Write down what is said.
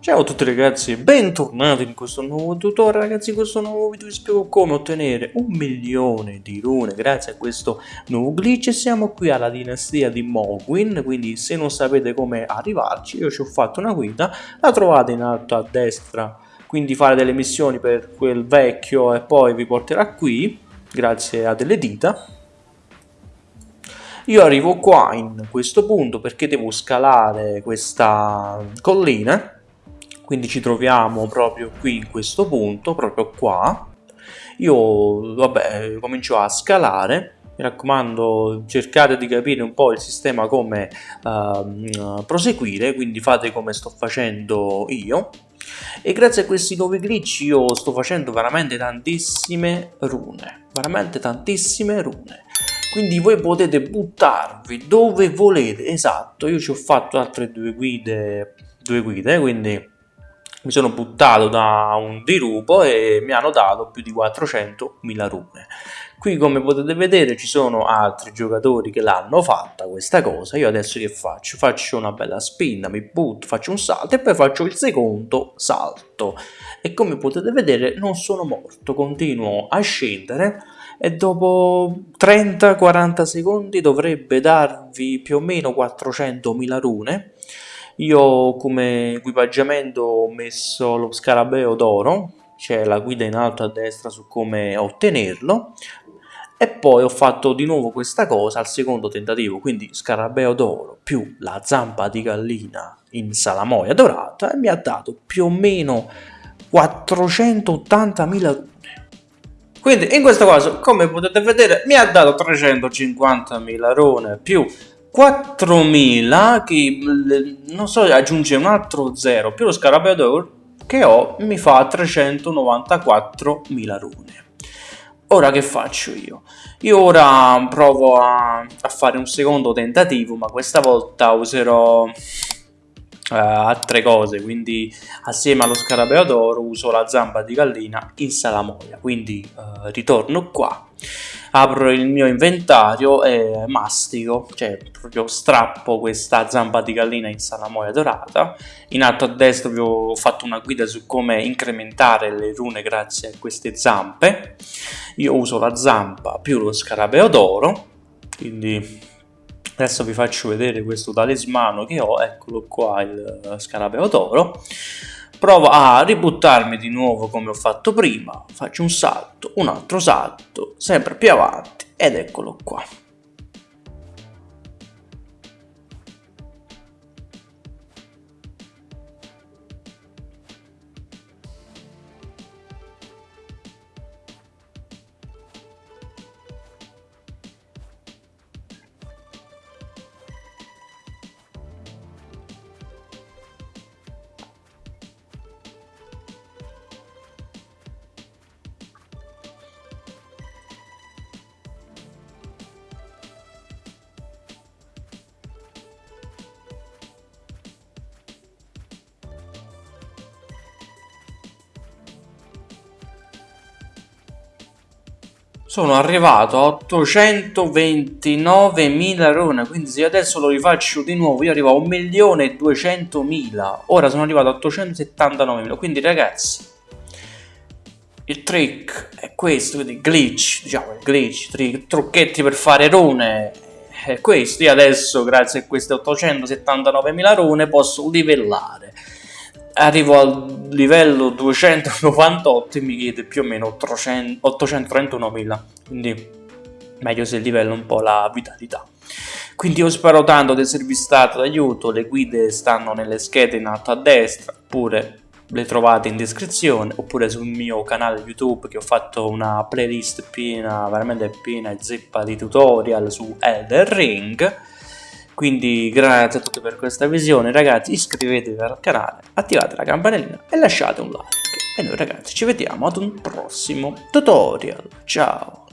Ciao a tutti ragazzi, bentornati in questo nuovo tutorial. Ragazzi, in questo nuovo video vi spiego come ottenere un milione di rune grazie a questo nuovo glitch. E siamo qui alla dinastia di Mogwin, quindi se non sapete come arrivarci io ci ho fatto una guida, la trovate in alto a destra, quindi fare delle missioni per quel vecchio e poi vi porterà qui, grazie a delle dita, io arrivo qua in questo punto perché devo scalare questa collina quindi ci troviamo proprio qui in questo punto, proprio qua. Io, vabbè, comincio a scalare, mi raccomando cercate di capire un po' il sistema come uh, proseguire, quindi fate come sto facendo io. E grazie a questi nuovi glitch io sto facendo veramente tantissime rune, veramente tantissime rune quindi voi potete buttarvi dove volete esatto io ci ho fatto altre due guide due guide quindi mi sono buttato da un dirupo e mi hanno dato più di 400.000 rune. Qui come potete vedere ci sono altri giocatori che l'hanno fatta questa cosa, io adesso che faccio? Faccio una bella spinta, mi butto, faccio un salto e poi faccio il secondo salto. E come potete vedere non sono morto, continuo a scendere e dopo 30-40 secondi dovrebbe darvi più o meno 400.000 rune io come equipaggiamento ho messo lo scarabeo d'oro, c'è la guida in alto a destra su come ottenerlo, e poi ho fatto di nuovo questa cosa al secondo tentativo, quindi scarabeo d'oro più la zampa di gallina in salamoia dorata e mi ha dato più o meno 480.000 rune. Quindi in questo caso, come potete vedere, mi ha dato 350.000 rune più 4000 che non so aggiunge un altro 0 più lo scarabeo che ho mi fa 394.000 rune. Ora che faccio io? io ora provo a, a, fare un secondo tentativo ma questa volta userò uh, altre cose quindi assieme allo scarabeo d'oro uso la zampa di gallina in salamoia. Quindi uh, ritorno qua apro il mio inventario e mastico, cioè proprio strappo questa zampa di gallina in salamoia dorata. In alto a destra vi ho fatto una guida su come incrementare le rune grazie a queste zampe. Io uso la zampa più lo scarabeo d'oro, quindi adesso vi faccio vedere questo talismano che ho, eccolo qua il scarabeo d'oro provo a ributtarmi di nuovo come ho fatto prima, faccio un salto, un altro salto, sempre più avanti ed eccolo qua. Sono arrivato a 829.000 rune quindi se adesso lo rifaccio di nuovo io arrivo a 1.200.000 ora sono arrivato a 879.000 quindi ragazzi il trick è questo quindi glitch diciamo il glitch trick, trucchetti per fare rune è questo. Io adesso grazie a queste 879.000 rune posso livellare. Arrivo al livello 298 e mi chiede più o meno 831.000 quindi meglio se livello un po' la vitalità. Quindi io spero tanto di esservi stato d'aiuto. Le guide stanno nelle schede in alto a destra oppure le trovate in descrizione oppure sul mio canale youtube che ho fatto una playlist piena veramente piena e zeppa di tutorial su Elder Ring quindi grazie a tutti per questa visione ragazzi, iscrivetevi al canale, attivate la campanellina e lasciate un like. E noi ragazzi ci vediamo ad un prossimo tutorial. Ciao!